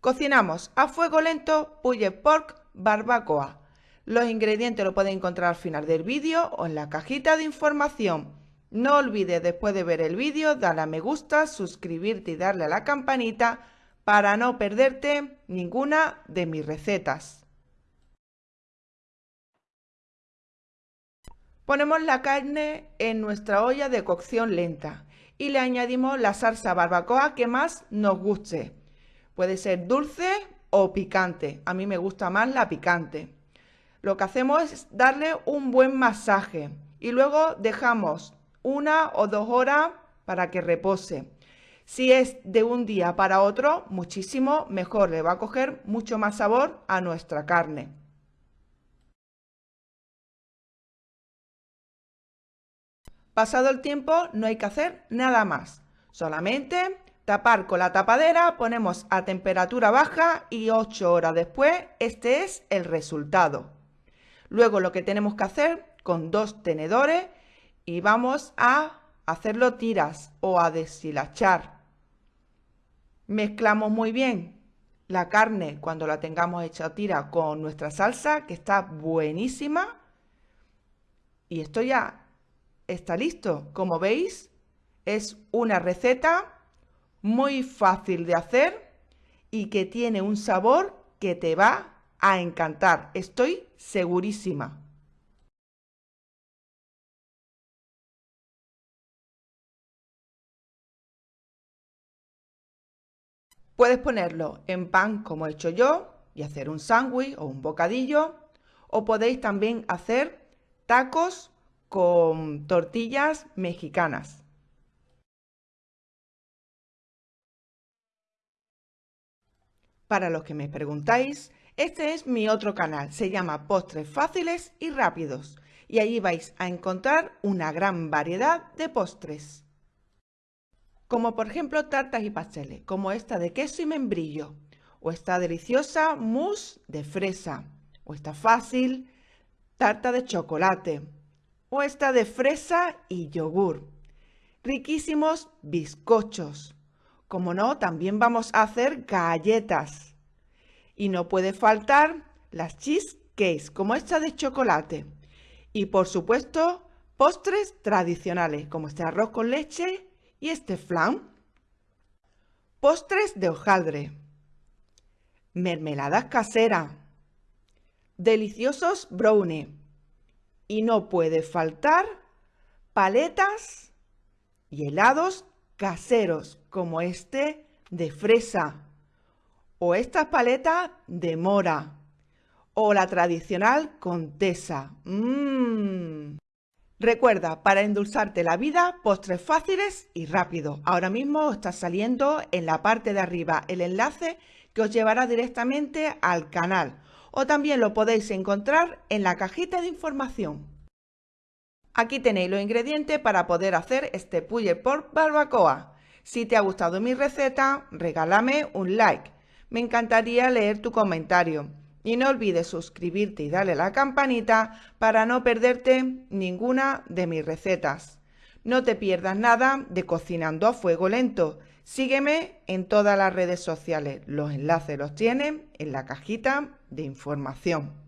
Cocinamos a fuego lento Pulled Pork Barbacoa. Los ingredientes los pueden encontrar al final del vídeo o en la cajita de información. No olvides después de ver el vídeo darle a me gusta, suscribirte y darle a la campanita para no perderte ninguna de mis recetas. Ponemos la carne en nuestra olla de cocción lenta y le añadimos la salsa barbacoa que más nos guste. Puede ser dulce o picante. A mí me gusta más la picante. Lo que hacemos es darle un buen masaje y luego dejamos una o dos horas para que repose. Si es de un día para otro, muchísimo mejor, le va a coger mucho más sabor a nuestra carne. Pasado el tiempo no hay que hacer nada más, solamente tapar con la tapadera, ponemos a temperatura baja y 8 horas después este es el resultado. Luego lo que tenemos que hacer con dos tenedores y vamos a hacerlo tiras o a deshilachar. Mezclamos muy bien la carne cuando la tengamos hecha tira con nuestra salsa que está buenísima y esto ya está listo. Como veis es una receta muy fácil de hacer y que tiene un sabor que te va a encantar. Estoy segurísima. Puedes ponerlo en pan como he hecho yo y hacer un sándwich o un bocadillo o podéis también hacer tacos con tortillas mexicanas. Para los que me preguntáis, este es mi otro canal, se llama Postres Fáciles y Rápidos y allí vais a encontrar una gran variedad de postres como por ejemplo tartas y pasteles, como esta de queso y membrillo, o esta deliciosa mousse de fresa, o esta fácil tarta de chocolate, o esta de fresa y yogur. Riquísimos bizcochos. Como no, también vamos a hacer galletas. Y no puede faltar las cheesecakes, como esta de chocolate. Y por supuesto, postres tradicionales, como este arroz con leche ¿Y este flan? Postres de hojaldre. Mermeladas caseras. Deliciosos brownie. Y no puede faltar paletas y helados caseros como este de fresa o estas paletas de mora o la tradicional contesa. Mmm. Recuerda, para endulzarte la vida, postres fáciles y rápidos. Ahora mismo está saliendo en la parte de arriba el enlace que os llevará directamente al canal. O también lo podéis encontrar en la cajita de información. Aquí tenéis los ingredientes para poder hacer este pulle por barbacoa. Si te ha gustado mi receta, regálame un like. Me encantaría leer tu comentario. Y no olvides suscribirte y darle a la campanita para no perderte ninguna de mis recetas. No te pierdas nada de Cocinando a Fuego Lento. Sígueme en todas las redes sociales. Los enlaces los tienen en la cajita de información.